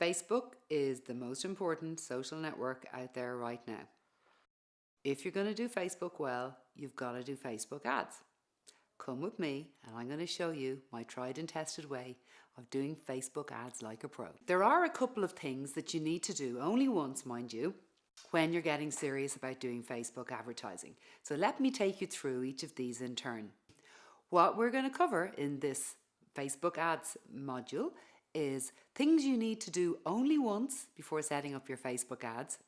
Facebook is the most important social network out there right now. If you're going to do Facebook well, you've got to do Facebook ads. Come with me and I'm going to show you my tried and tested way of doing Facebook ads like a pro. There are a couple of things that you need to do, only once mind you, when you're getting serious about doing Facebook advertising. So let me take you through each of these in turn. What we're going to cover in this Facebook ads module is things you need to do only once before setting up your Facebook ads.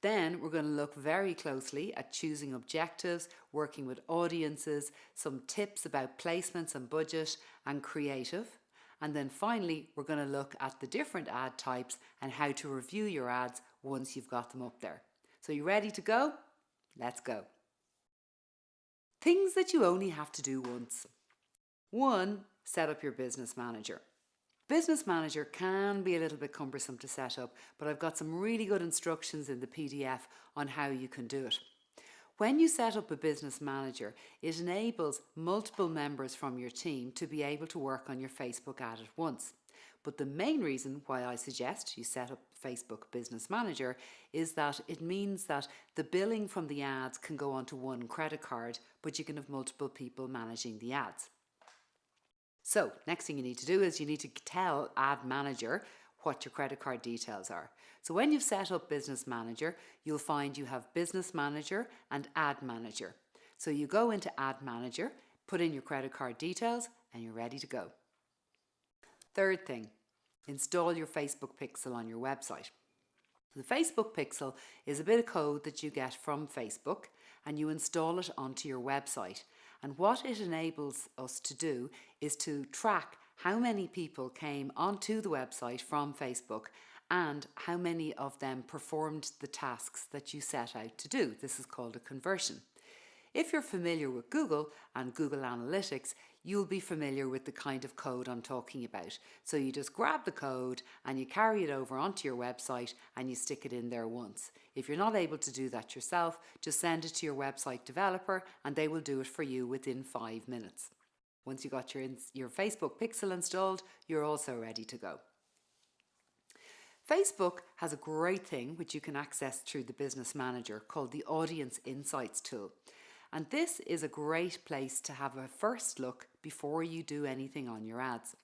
Then we're going to look very closely at choosing objectives, working with audiences, some tips about placements and budget and creative. And then finally, we're going to look at the different ad types and how to review your ads once you've got them up there. So you ready to go? Let's go. Things that you only have to do once. One, set up your business manager. Business Manager can be a little bit cumbersome to set up, but I've got some really good instructions in the PDF on how you can do it. When you set up a business manager, it enables multiple members from your team to be able to work on your Facebook ad at once. But the main reason why I suggest you set up Facebook Business Manager is that it means that the billing from the ads can go onto one credit card, but you can have multiple people managing the ads. So next thing you need to do is you need to tell Ad Manager what your credit card details are. So when you've set up Business Manager, you'll find you have Business Manager and Ad Manager. So you go into Ad Manager, put in your credit card details and you're ready to go. Third thing, install your Facebook Pixel on your website. The Facebook Pixel is a bit of code that you get from Facebook and you install it onto your website and what it enables us to do is to track how many people came onto the website from Facebook and how many of them performed the tasks that you set out to do. This is called a conversion. If you're familiar with Google and Google Analytics, you'll be familiar with the kind of code I'm talking about. So you just grab the code and you carry it over onto your website and you stick it in there once. If you're not able to do that yourself, just send it to your website developer and they will do it for you within five minutes. Once you've got your, your Facebook pixel installed, you're also ready to go. Facebook has a great thing which you can access through the Business Manager called the Audience Insights tool. And this is a great place to have a first look before you do anything on your ads.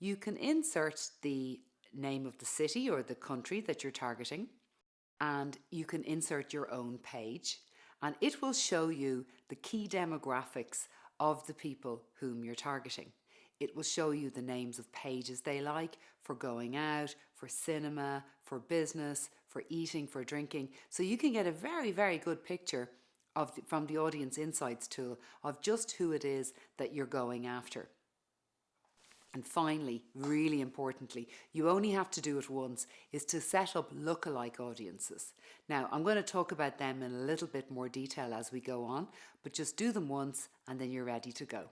You can insert the name of the city or the country that you're targeting and you can insert your own page and it will show you the key demographics of the people whom you're targeting. It will show you the names of pages they like for going out, for cinema, for business, for eating, for drinking. So you can get a very, very good picture of the, from the audience insights tool of just who it is that you're going after. And finally, really importantly, you only have to do it once, is to set up lookalike audiences. Now, I'm going to talk about them in a little bit more detail as we go on, but just do them once and then you're ready to go.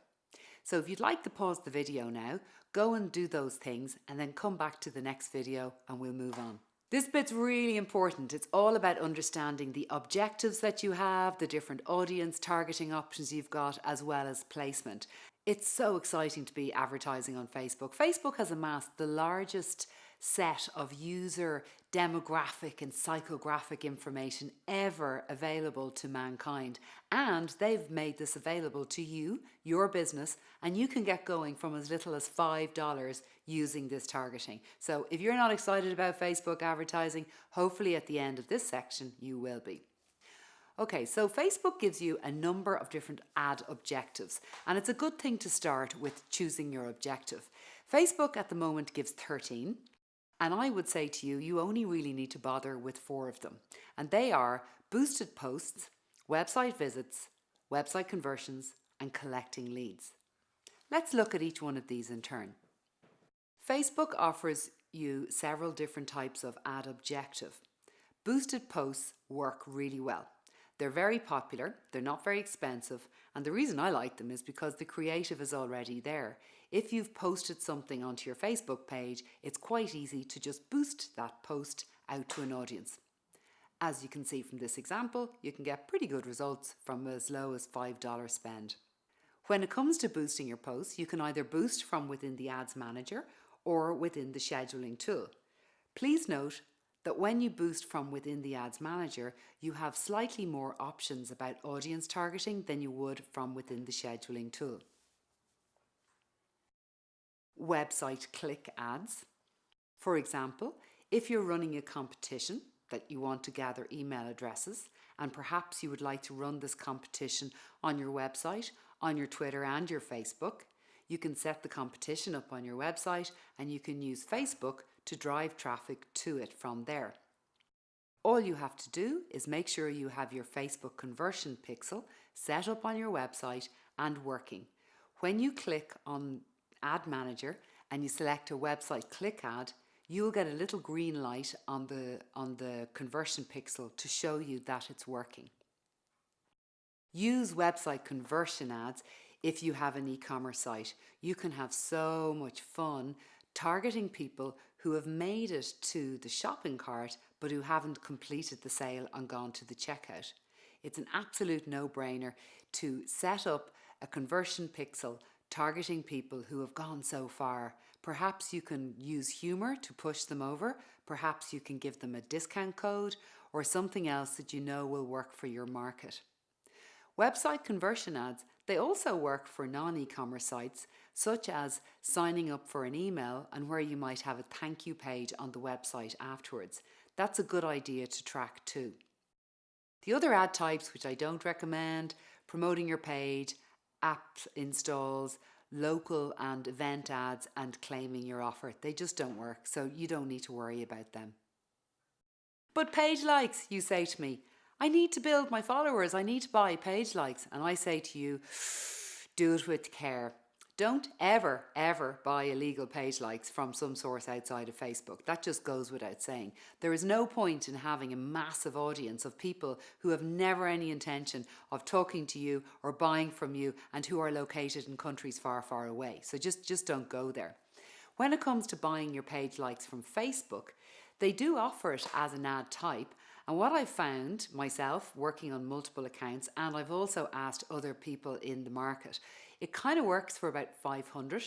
So if you'd like to pause the video now, go and do those things and then come back to the next video and we'll move on. This bit's really important. It's all about understanding the objectives that you have, the different audience targeting options you've got, as well as placement. It's so exciting to be advertising on Facebook. Facebook has amassed the largest set of user demographic and psychographic information ever available to mankind. And they've made this available to you, your business, and you can get going from as little as $5 using this targeting. So if you're not excited about Facebook advertising, hopefully at the end of this section, you will be. Okay, so Facebook gives you a number of different ad objectives, and it's a good thing to start with choosing your objective. Facebook at the moment gives 13, and I would say to you, you only really need to bother with four of them. And they are boosted posts, website visits, website conversions, and collecting leads. Let's look at each one of these in turn. Facebook offers you several different types of ad objective. Boosted posts work really well. They're very popular, they're not very expensive, and the reason I like them is because the creative is already there. If you've posted something onto your Facebook page, it's quite easy to just boost that post out to an audience. As you can see from this example, you can get pretty good results from as low as $5 spend. When it comes to boosting your posts, you can either boost from within the Ads Manager or within the scheduling tool. Please note that when you boost from within the Ads Manager, you have slightly more options about audience targeting than you would from within the scheduling tool. Website click ads. For example, if you're running a competition that you want to gather email addresses, and perhaps you would like to run this competition on your website, on your Twitter and your Facebook, you can set the competition up on your website and you can use Facebook to drive traffic to it from there. All you have to do is make sure you have your Facebook conversion pixel set up on your website and working. When you click on Ad Manager and you select a website click ad, you will get a little green light on the, on the conversion pixel to show you that it's working. Use website conversion ads if you have an e-commerce site. You can have so much fun targeting people who have made it to the shopping cart but who haven't completed the sale and gone to the checkout. It's an absolute no-brainer to set up a conversion pixel targeting people who have gone so far. Perhaps you can use humour to push them over, perhaps you can give them a discount code or something else that you know will work for your market. Website conversion ads, they also work for non-e-commerce sites such as signing up for an email and where you might have a thank you page on the website afterwards. That's a good idea to track too. The other ad types which I don't recommend, promoting your page, app installs, local and event ads and claiming your offer. They just don't work, so you don't need to worry about them. But page likes, you say to me. I need to build my followers. I need to buy page likes. And I say to you, do it with care. Don't ever, ever buy illegal page likes from some source outside of Facebook. That just goes without saying. There is no point in having a massive audience of people who have never any intention of talking to you or buying from you and who are located in countries far, far away. So just, just don't go there. When it comes to buying your page likes from Facebook, they do offer it as an ad type and what I've found myself working on multiple accounts, and I've also asked other people in the market, it kind of works for about 500.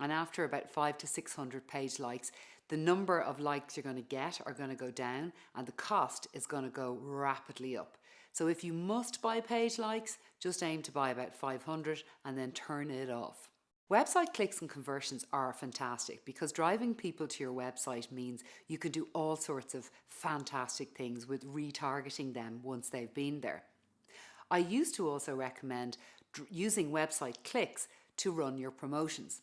And after about five to 600 page likes, the number of likes you're going to get are going to go down and the cost is going to go rapidly up. So if you must buy page likes, just aim to buy about 500 and then turn it off. Website clicks and conversions are fantastic because driving people to your website means you can do all sorts of fantastic things with retargeting them once they've been there. I used to also recommend using website clicks to run your promotions.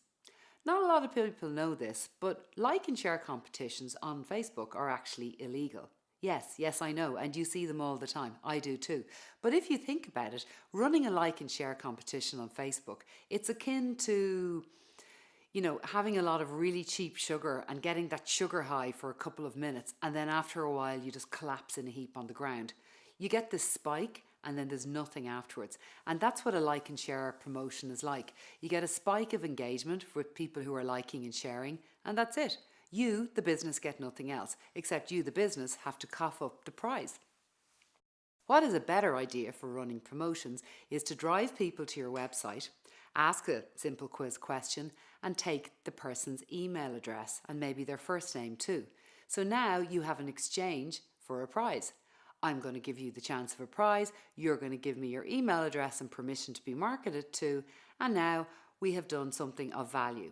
Not a lot of people know this, but like and share competitions on Facebook are actually illegal. Yes, yes, I know, and you see them all the time. I do too. But if you think about it, running a like and share competition on Facebook, it's akin to, you know, having a lot of really cheap sugar and getting that sugar high for a couple of minutes, and then after a while you just collapse in a heap on the ground. You get this spike and then there's nothing afterwards. And that's what a like and share promotion is like. You get a spike of engagement with people who are liking and sharing, and that's it. You, the business, get nothing else, except you, the business, have to cough up the prize. What is a better idea for running promotions is to drive people to your website, ask a simple quiz question and take the person's email address and maybe their first name too. So now you have an exchange for a prize. I'm going to give you the chance of a prize, you're going to give me your email address and permission to be marketed to, and now we have done something of value.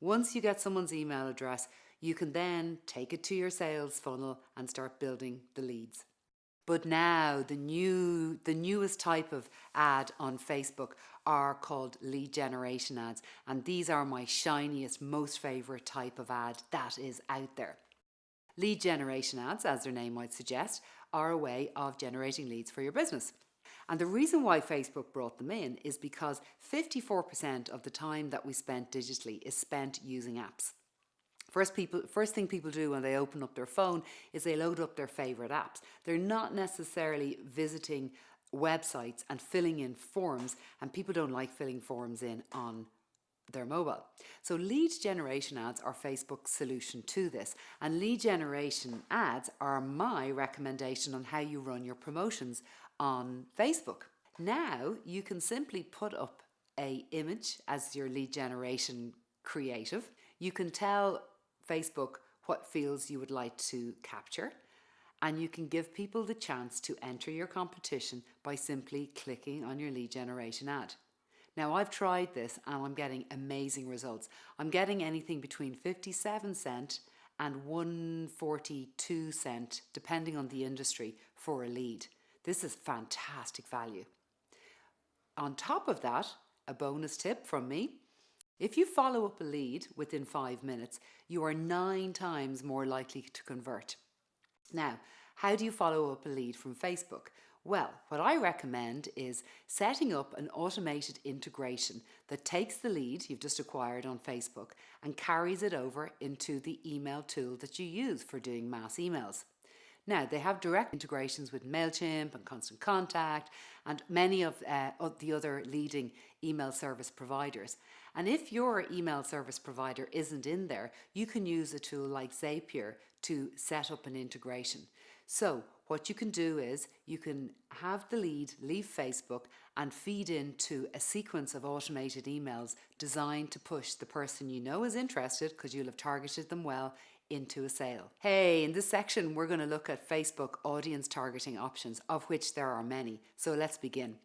Once you get someone's email address, you can then take it to your sales funnel and start building the leads. But now the new, the newest type of ad on Facebook are called lead generation ads. And these are my shiniest, most favorite type of ad that is out there. Lead generation ads, as their name might suggest, are a way of generating leads for your business. And the reason why Facebook brought them in is because 54% of the time that we spent digitally is spent using apps. First, people, first thing people do when they open up their phone is they load up their favourite apps. They're not necessarily visiting websites and filling in forms and people don't like filling forms in on their mobile. So lead generation ads are Facebook's solution to this and lead generation ads are my recommendation on how you run your promotions on Facebook. Now you can simply put up a image as your lead generation creative. You can tell Facebook what fields you would like to capture, and you can give people the chance to enter your competition by simply clicking on your lead generation ad. Now I've tried this and I'm getting amazing results. I'm getting anything between 57 cent and 142 cent depending on the industry for a lead. This is fantastic value. On top of that, a bonus tip from me, if you follow up a lead within five minutes, you are nine times more likely to convert. Now, how do you follow up a lead from Facebook? Well, what I recommend is setting up an automated integration that takes the lead you've just acquired on Facebook and carries it over into the email tool that you use for doing mass emails. Now, they have direct integrations with MailChimp and Constant Contact and many of, uh, the other leading email service providers. And if your email service provider isn't in there, you can use a tool like Zapier to set up an integration. So what you can do is you can have the lead leave Facebook and feed into a sequence of automated emails designed to push the person you know is interested because you'll have targeted them well into a sale. Hey, in this section, we're going to look at Facebook audience targeting options, of which there are many. So let's begin.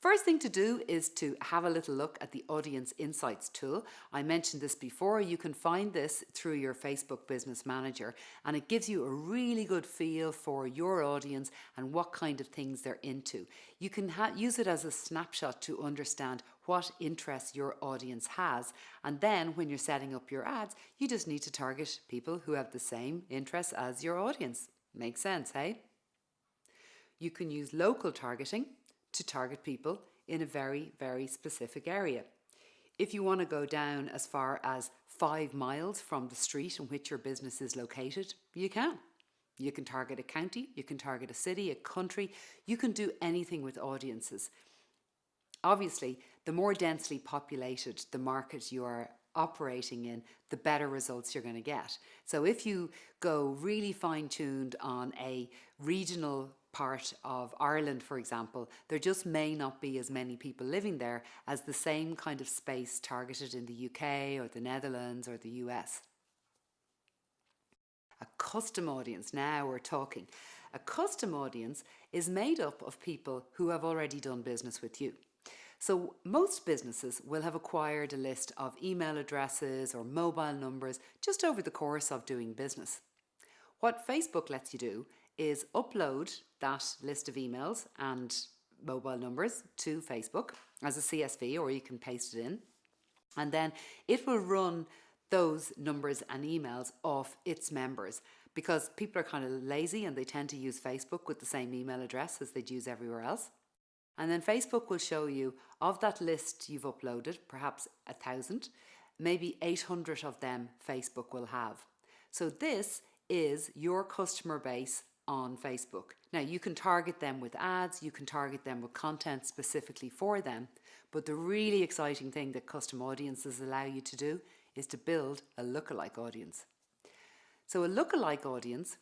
First thing to do is to have a little look at the Audience Insights tool. I mentioned this before, you can find this through your Facebook Business Manager and it gives you a really good feel for your audience and what kind of things they're into. You can use it as a snapshot to understand what interests your audience has and then when you're setting up your ads, you just need to target people who have the same interests as your audience. Makes sense, hey? You can use local targeting to target people in a very, very specific area. If you want to go down as far as five miles from the street in which your business is located, you can. You can target a county, you can target a city, a country, you can do anything with audiences. Obviously, the more densely populated the market you are operating in, the better results you're going to get. So if you go really fine tuned on a regional part of Ireland, for example, there just may not be as many people living there as the same kind of space targeted in the UK or the Netherlands or the US. A custom audience, now we're talking. A custom audience is made up of people who have already done business with you. So most businesses will have acquired a list of email addresses or mobile numbers just over the course of doing business. What Facebook lets you do is upload that list of emails and mobile numbers to Facebook as a CSV or you can paste it in and then it will run those numbers and emails off its members because people are kind of lazy and they tend to use Facebook with the same email address as they'd use everywhere else. And then Facebook will show you of that list you've uploaded, perhaps a thousand, maybe 800 of them Facebook will have. So this is your customer base on Facebook. Now you can target them with ads, you can target them with content specifically for them, but the really exciting thing that custom audiences allow you to do is to build a lookalike audience. So a lookalike audience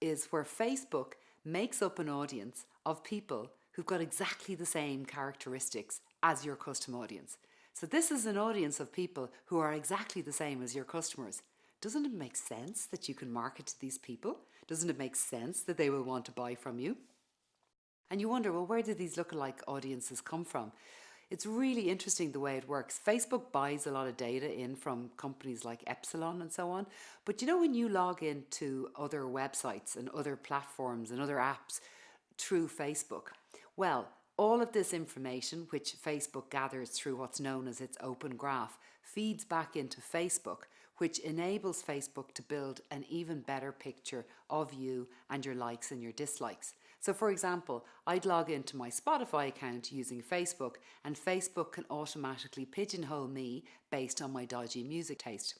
is where Facebook makes up an audience of people who've got exactly the same characteristics as your custom audience. So this is an audience of people who are exactly the same as your customers. Doesn't it make sense that you can market to these people? Doesn't it make sense that they will want to buy from you? And you wonder, well, where do these lookalike audiences come from? It's really interesting the way it works. Facebook buys a lot of data in from companies like Epsilon and so on. But you know, when you log into other websites and other platforms and other apps through Facebook, well, all of this information, which Facebook gathers through what's known as its open graph, feeds back into Facebook which enables Facebook to build an even better picture of you and your likes and your dislikes. So for example, I'd log into my Spotify account using Facebook and Facebook can automatically pigeonhole me based on my dodgy music taste.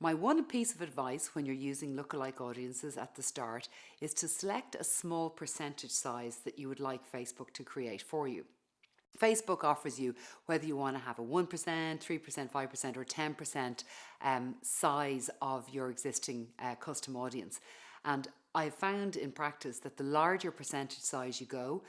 My one piece of advice when you're using lookalike audiences at the start is to select a small percentage size that you would like Facebook to create for you. Facebook offers you whether you want to have a 1%, 3%, 5% or 10% um, size of your existing uh, custom audience. And I've found in practice that the larger percentage size you go,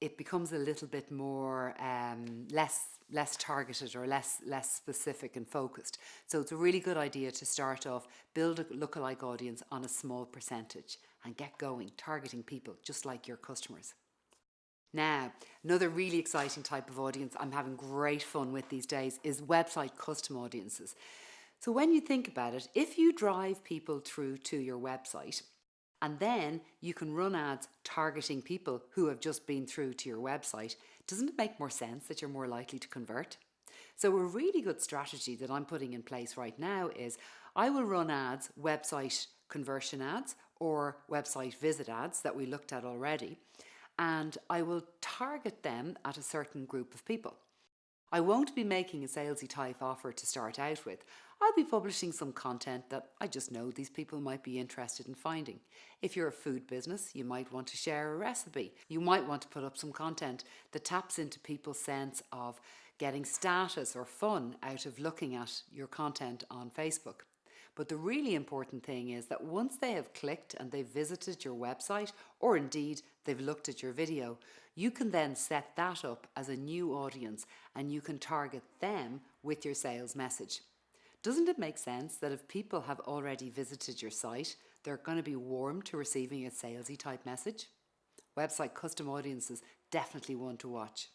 it becomes a little bit more um, less less targeted or less less specific and focused. So it's a really good idea to start off, build a lookalike audience on a small percentage and get going, targeting people just like your customers. Now, another really exciting type of audience I'm having great fun with these days is website custom audiences. So when you think about it, if you drive people through to your website, and then you can run ads targeting people who have just been through to your website. Doesn't it make more sense that you're more likely to convert? So a really good strategy that I'm putting in place right now is I will run ads, website conversion ads or website visit ads that we looked at already, and I will target them at a certain group of people. I won't be making a salesy type offer to start out with. I'll be publishing some content that I just know these people might be interested in finding. If you're a food business, you might want to share a recipe. You might want to put up some content that taps into people's sense of getting status or fun out of looking at your content on Facebook. But the really important thing is that once they have clicked and they've visited your website, or indeed they've looked at your video, you can then set that up as a new audience and you can target them with your sales message. Doesn't it make sense that if people have already visited your site, they're going to be warm to receiving a salesy type message? Website custom audiences definitely one to watch.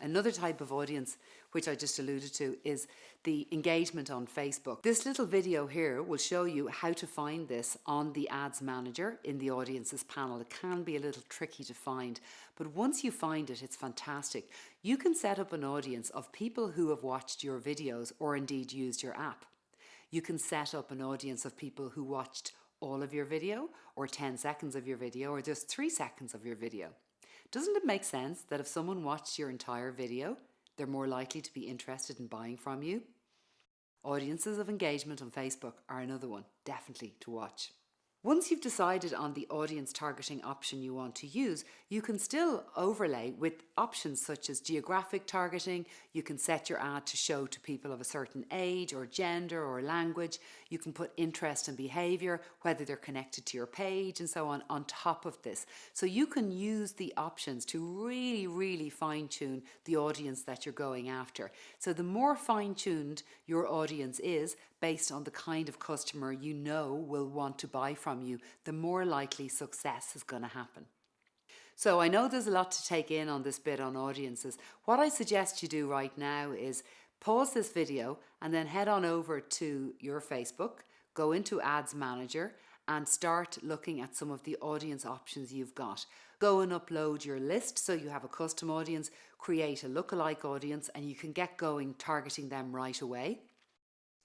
Another type of audience, which I just alluded to, is the engagement on Facebook. This little video here will show you how to find this on the Ads Manager in the Audiences panel. It can be a little tricky to find, but once you find it, it's fantastic. You can set up an audience of people who have watched your videos or indeed used your app. You can set up an audience of people who watched all of your video or 10 seconds of your video or just 3 seconds of your video. Doesn't it make sense that if someone watched your entire video, they're more likely to be interested in buying from you? Audiences of engagement on Facebook are another one, definitely to watch. Once you've decided on the audience targeting option you want to use, you can still overlay with options such as geographic targeting. You can set your ad to show to people of a certain age or gender or language. You can put interest and behavior, whether they're connected to your page and so on, on top of this. So you can use the options to really, really fine tune the audience that you're going after. So the more fine tuned your audience is, based on the kind of customer you know will want to buy from you, the more likely success is going to happen. So I know there's a lot to take in on this bit on audiences. What I suggest you do right now is pause this video and then head on over to your Facebook, go into Ads Manager and start looking at some of the audience options you've got. Go and upload your list so you have a custom audience, create a lookalike audience and you can get going targeting them right away.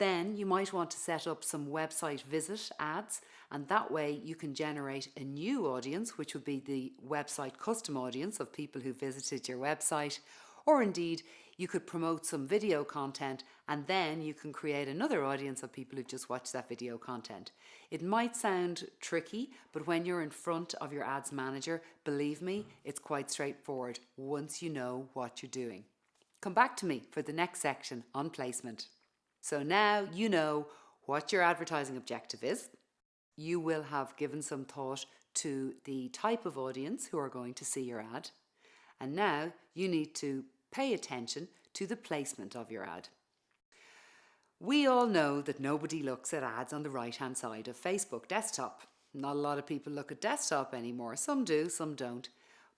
Then you might want to set up some website visit ads and that way you can generate a new audience which would be the website custom audience of people who visited your website or indeed you could promote some video content and then you can create another audience of people who've just watched that video content. It might sound tricky, but when you're in front of your ads manager, believe me, it's quite straightforward once you know what you're doing. Come back to me for the next section on placement. So now you know what your advertising objective is. You will have given some thought to the type of audience who are going to see your ad. And now you need to pay attention to the placement of your ad. We all know that nobody looks at ads on the right hand side of Facebook desktop. Not a lot of people look at desktop anymore. Some do, some don't.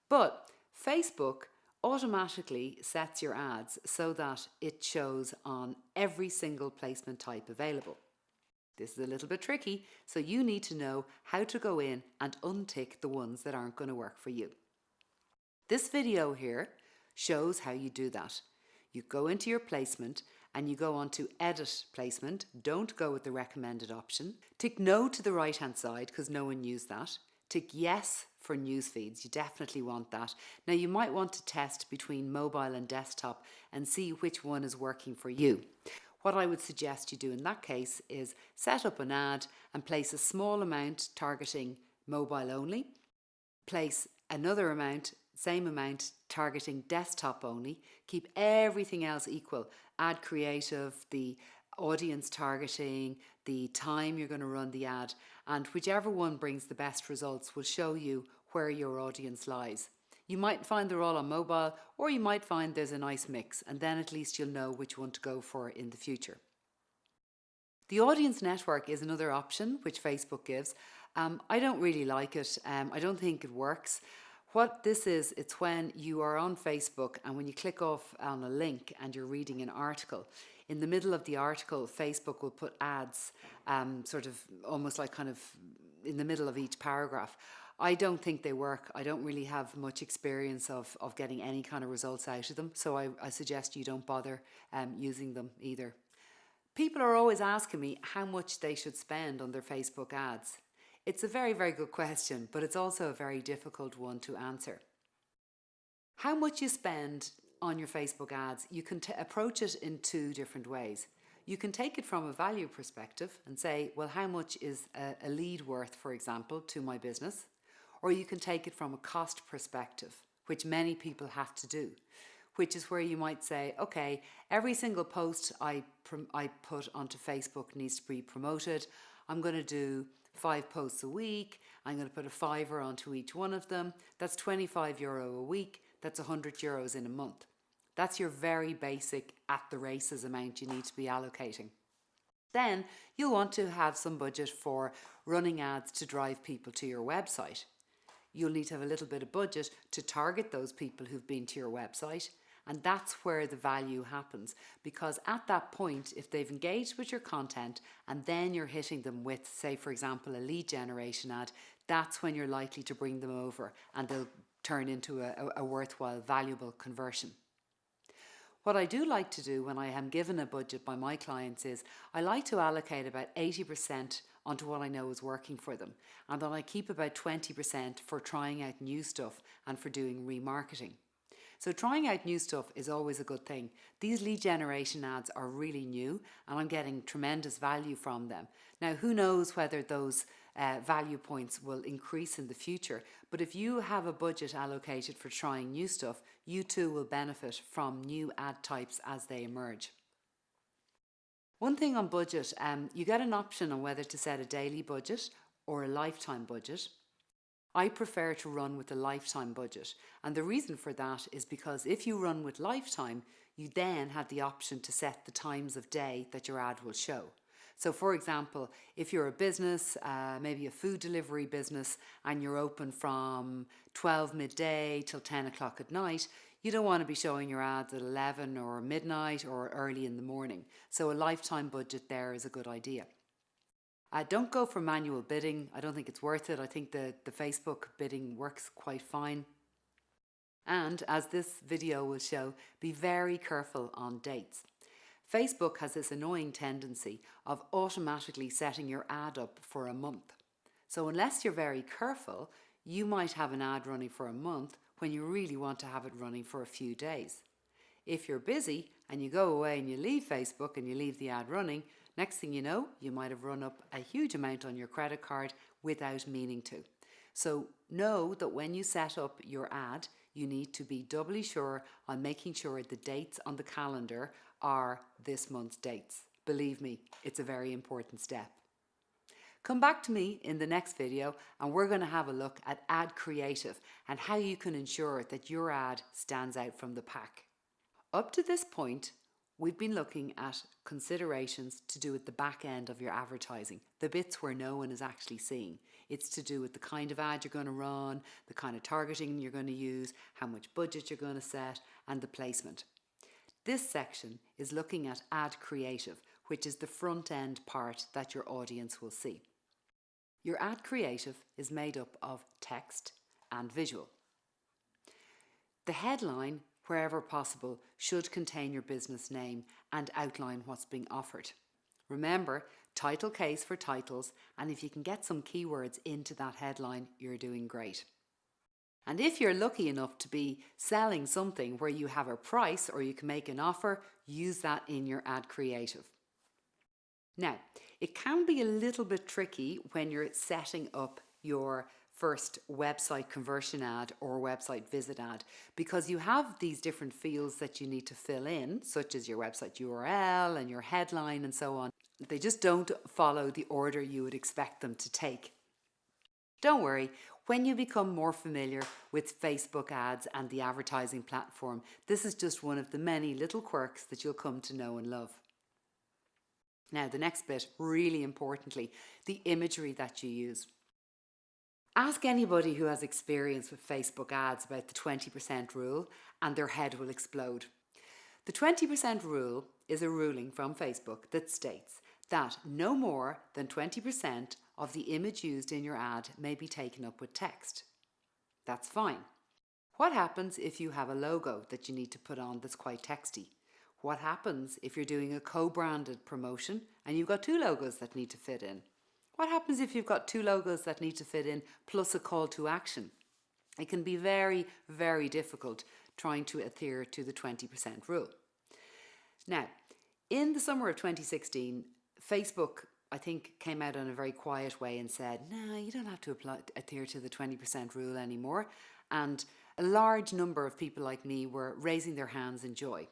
But Facebook automatically sets your ads so that it shows on every single placement type available. This is a little bit tricky, so you need to know how to go in and untick the ones that aren't going to work for you. This video here shows how you do that. You go into your placement and you go on to edit placement. Don't go with the recommended option. Tick no to the right hand side because no one used that. Tick yes for news feeds. You definitely want that. Now you might want to test between mobile and desktop and see which one is working for you. What I would suggest you do in that case is set up an ad and place a small amount targeting mobile only, place another amount, same amount targeting desktop only, keep everything else equal, ad creative, the audience targeting, the time you're going to run the ad, and whichever one brings the best results will show you where your audience lies. You might find they're all on mobile or you might find there's a nice mix and then at least you'll know which one to go for in the future. The audience network is another option which Facebook gives. Um, I don't really like it. Um, I don't think it works. What this is, it's when you are on Facebook and when you click off on a link and you're reading an article, in the middle of the article, Facebook will put ads, um, sort of almost like kind of in the middle of each paragraph. I don't think they work. I don't really have much experience of, of getting any kind of results out of them. So I, I suggest you don't bother um, using them either. People are always asking me how much they should spend on their Facebook ads. It's a very, very good question, but it's also a very difficult one to answer. How much you spend on your Facebook ads, you can approach it in two different ways. You can take it from a value perspective and say, well, how much is a, a lead worth, for example, to my business? Or you can take it from a cost perspective, which many people have to do, which is where you might say, okay, every single post I, I put onto Facebook needs to be promoted. I'm going to do five posts a week. I'm going to put a fiver onto each one of them. That's 25 euro a week. That's 100 euros in a month. That's your very basic at the races amount you need to be allocating. Then you'll want to have some budget for running ads to drive people to your website you'll need to have a little bit of budget to target those people who've been to your website. And that's where the value happens because at that point, if they've engaged with your content and then you're hitting them with, say, for example, a lead generation ad, that's when you're likely to bring them over and they'll turn into a, a worthwhile, valuable conversion. What I do like to do when I am given a budget by my clients is I like to allocate about 80% onto what I know is working for them. And then I keep about 20% for trying out new stuff and for doing remarketing. So trying out new stuff is always a good thing. These lead generation ads are really new and I'm getting tremendous value from them. Now, who knows whether those uh, value points will increase in the future, but if you have a budget allocated for trying new stuff, you too will benefit from new ad types as they emerge. One thing on budget, um, you get an option on whether to set a daily budget or a lifetime budget. I prefer to run with a lifetime budget and the reason for that is because if you run with lifetime you then have the option to set the times of day that your ad will show. So for example, if you're a business, uh, maybe a food delivery business, and you're open from 12 midday till 10 o'clock at night, you don't want to be showing your ads at 11 or midnight or early in the morning. So a lifetime budget there is a good idea. Uh, don't go for manual bidding. I don't think it's worth it. I think the, the Facebook bidding works quite fine. And as this video will show, be very careful on dates. Facebook has this annoying tendency of automatically setting your ad up for a month. So unless you're very careful, you might have an ad running for a month when you really want to have it running for a few days. If you're busy and you go away and you leave Facebook and you leave the ad running, next thing you know, you might have run up a huge amount on your credit card without meaning to. So know that when you set up your ad, you need to be doubly sure on making sure the dates on the calendar are this month's dates. Believe me, it's a very important step. Come back to me in the next video and we're going to have a look at ad creative and how you can ensure that your ad stands out from the pack. Up to this point, we've been looking at considerations to do with the back end of your advertising, the bits where no one is actually seeing. It's to do with the kind of ad you're going to run, the kind of targeting you're going to use, how much budget you're going to set, and the placement. This section is looking at ad creative, which is the front end part that your audience will see. Your ad creative is made up of text and visual. The headline, wherever possible, should contain your business name and outline what's being offered. Remember, title case for titles, and if you can get some keywords into that headline, you're doing great. And if you're lucky enough to be selling something where you have a price or you can make an offer, use that in your ad creative. Now, it can be a little bit tricky when you're setting up your first website conversion ad or website visit ad because you have these different fields that you need to fill in, such as your website URL and your headline and so on. They just don't follow the order you would expect them to take. Don't worry, When you become more familiar with Facebook ads and the advertising platform, this is just one of the many little quirks that you'll come to know and love. Now, the next bit, really importantly, the imagery that you use. Ask anybody who has experience with Facebook ads about the 20% rule and their head will explode. The 20% rule is a ruling from Facebook that states that no more than 20% of the image used in your ad may be taken up with text. That's fine. What happens if you have a logo that you need to put on that's quite texty? What happens if you're doing a co-branded promotion and you've got two logos that need to fit in? What happens if you've got two logos that need to fit in plus a call to action? It can be very, very difficult trying to adhere to the 20% rule. Now, in the summer of 2016, Facebook, I think, came out in a very quiet way and said, no, you don't have to apply, adhere to the 20% rule anymore. And a large number of people like me were raising their hands in joy.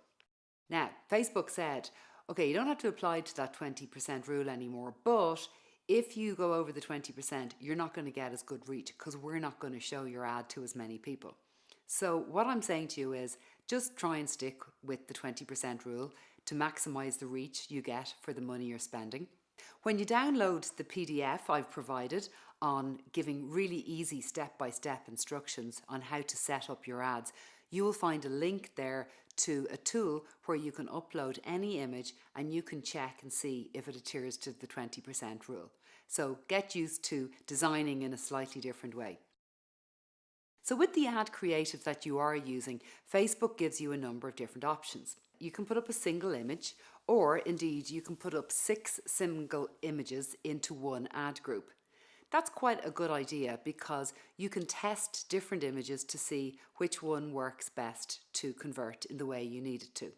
Now, Facebook said, okay, you don't have to apply to that 20% rule anymore, but if you go over the 20%, you're not going to get as good reach because we're not going to show your ad to as many people. So what I'm saying to you is just try and stick with the 20% rule to maximize the reach you get for the money you're spending. When you download the PDF I've provided on giving really easy step-by-step -step instructions on how to set up your ads, you will find a link there to a tool where you can upload any image and you can check and see if it adheres to the 20% rule. So get used to designing in a slightly different way. So with the ad creative that you are using, Facebook gives you a number of different options. You can put up a single image or indeed you can put up six single images into one ad group. That's quite a good idea because you can test different images to see which one works best to convert in the way you need it to.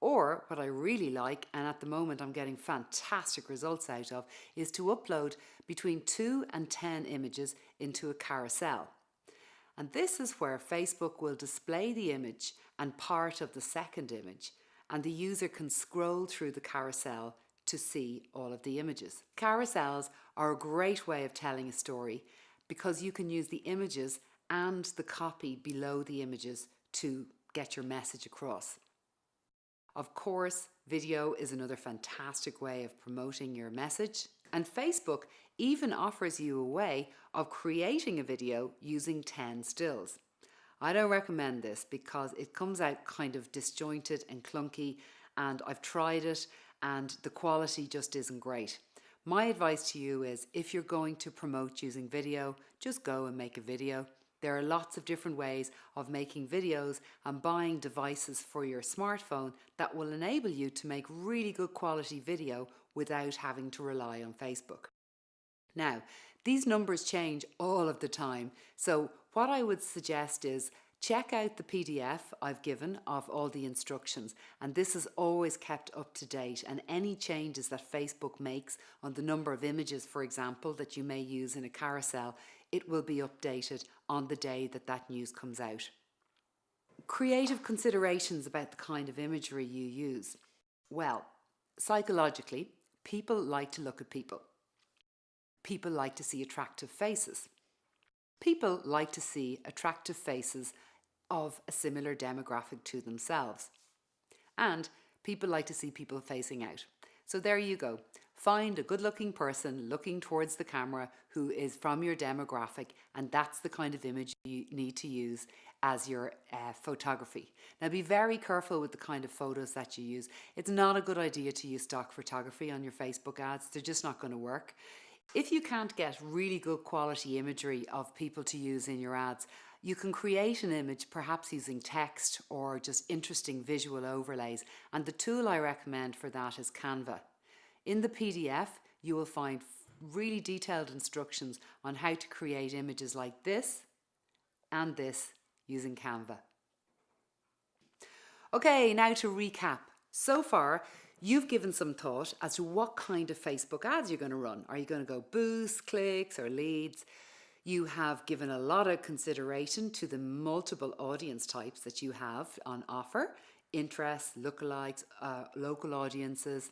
Or what I really like, and at the moment I'm getting fantastic results out of, is to upload between 2 and 10 images into a carousel. And this is where Facebook will display the image and part of the second image, and the user can scroll through the carousel to see all of the images. Carousels are a great way of telling a story because you can use the images and the copy below the images to get your message across. Of course, video is another fantastic way of promoting your message. And Facebook even offers you a way of creating a video using 10 stills. I don't recommend this because it comes out kind of disjointed and clunky and I've tried it and the quality just isn't great. My advice to you is if you're going to promote using video, just go and make a video. There are lots of different ways of making videos and buying devices for your smartphone that will enable you to make really good quality video without having to rely on Facebook. Now, these numbers change all of the time, so what I would suggest is Check out the PDF I've given of all the instructions and this is always kept up to date and any changes that Facebook makes on the number of images for example that you may use in a carousel it will be updated on the day that that news comes out. Creative considerations about the kind of imagery you use. Well, psychologically people like to look at people. People like to see attractive faces. People like to see attractive faces of a similar demographic to themselves. And people like to see people facing out. So there you go. Find a good looking person looking towards the camera who is from your demographic and that's the kind of image you need to use as your uh, photography. Now be very careful with the kind of photos that you use. It's not a good idea to use stock photography on your Facebook ads. They're just not going to work. If you can't get really good quality imagery of people to use in your ads, you can create an image perhaps using text or just interesting visual overlays and the tool I recommend for that is Canva. In the PDF you will find really detailed instructions on how to create images like this and this using Canva. Okay, now to recap. So far, you've given some thought as to what kind of Facebook ads you're going to run. Are you going to go boost, clicks or leads? You have given a lot of consideration to the multiple audience types that you have on offer, interests, lookalikes, uh, local audiences.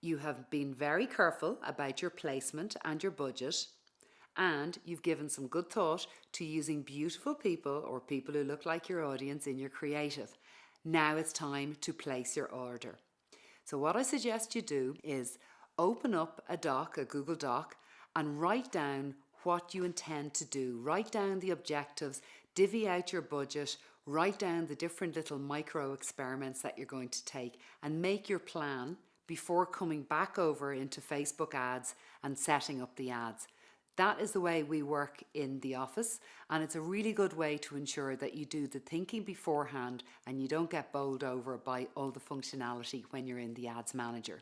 You have been very careful about your placement and your budget and you've given some good thought to using beautiful people or people who look like your audience in your creative. Now it's time to place your order. So what I suggest you do is open up a doc, a Google Doc, and write down what you intend to do. Write down the objectives, divvy out your budget, write down the different little micro experiments that you're going to take and make your plan before coming back over into Facebook ads and setting up the ads. That is the way we work in the office and it's a really good way to ensure that you do the thinking beforehand and you don't get bowled over by all the functionality when you're in the ads manager.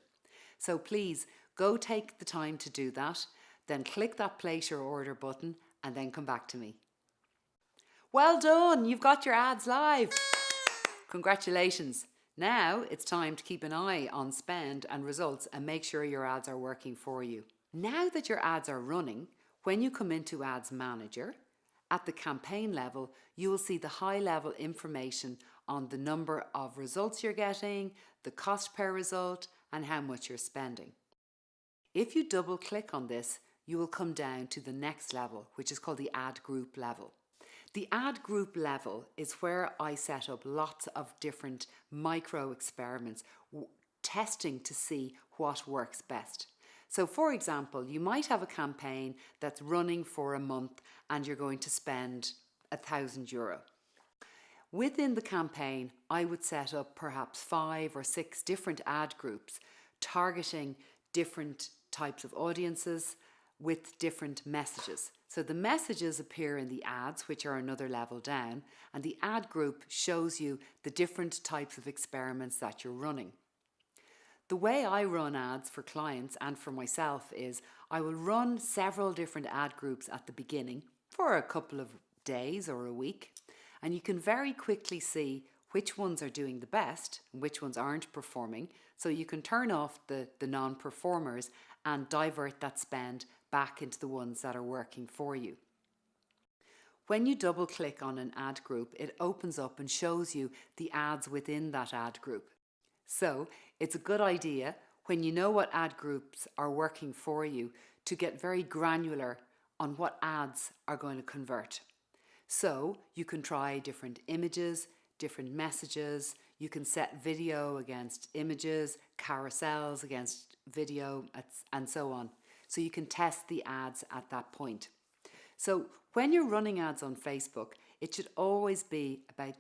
So please go take the time to do that, then click that place your order button and then come back to me. Well done, you've got your ads live. Congratulations. Now it's time to keep an eye on spend and results and make sure your ads are working for you. Now that your ads are running, when you come into Ads Manager, at the campaign level, you will see the high level information on the number of results you're getting, the cost per result, and how much you're spending. If you double click on this, you will come down to the next level, which is called the ad group level. The ad group level is where I set up lots of different micro experiments, testing to see what works best. So for example, you might have a campaign that's running for a month and you're going to spend a thousand euro. Within the campaign, I would set up perhaps five or six different ad groups targeting different types of audiences with different messages. So the messages appear in the ads, which are another level down, and the ad group shows you the different types of experiments that you're running. The way I run ads for clients and for myself is I will run several different ad groups at the beginning for a couple of days or a week and you can very quickly see which ones are doing the best and which ones aren't performing so you can turn off the, the non-performers and divert that spend back into the ones that are working for you. When you double click on an ad group, it opens up and shows you the ads within that ad group. So it's a good idea when you know what ad groups are working for you to get very granular on what ads are going to convert. So you can try different images, different messages, you can set video against images, carousels against video, and so on. So you can test the ads at that point. So when you're running ads on Facebook, it should always be about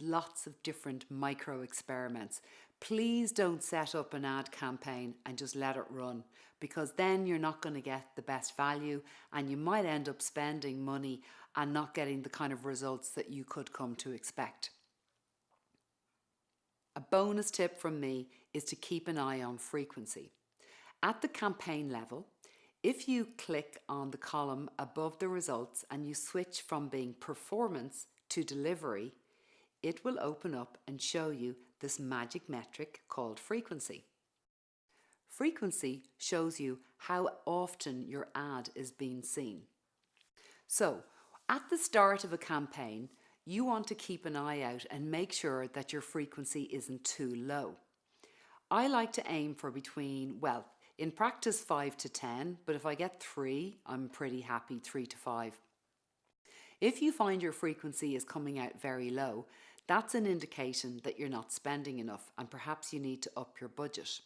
lots of different micro experiments please don't set up an ad campaign and just let it run because then you're not going to get the best value and you might end up spending money and not getting the kind of results that you could come to expect. A bonus tip from me is to keep an eye on frequency. At the campaign level, if you click on the column above the results and you switch from being performance to delivery, it will open up and show you this magic metric called frequency. Frequency shows you how often your ad is being seen. So, at the start of a campaign, you want to keep an eye out and make sure that your frequency isn't too low. I like to aim for between, well, in practice 5 to 10, but if I get 3, I'm pretty happy 3 to 5. If you find your frequency is coming out very low, that's an indication that you're not spending enough and perhaps you need to up your budget.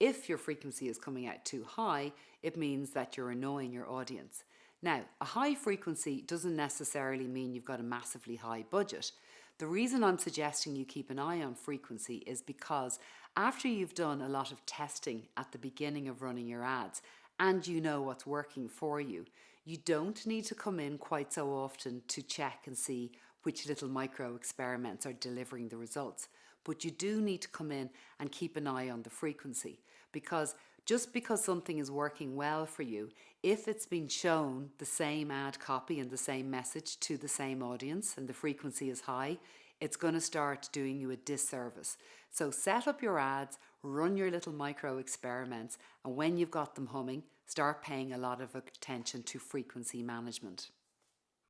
If your frequency is coming out too high, it means that you're annoying your audience. Now, a high frequency doesn't necessarily mean you've got a massively high budget. The reason I'm suggesting you keep an eye on frequency is because after you've done a lot of testing at the beginning of running your ads and you know what's working for you, you don't need to come in quite so often to check and see which little micro experiments are delivering the results. But you do need to come in and keep an eye on the frequency because just because something is working well for you, if it's been shown the same ad copy and the same message to the same audience and the frequency is high, it's going to start doing you a disservice. So set up your ads, run your little micro experiments, and when you've got them humming, start paying a lot of attention to frequency management.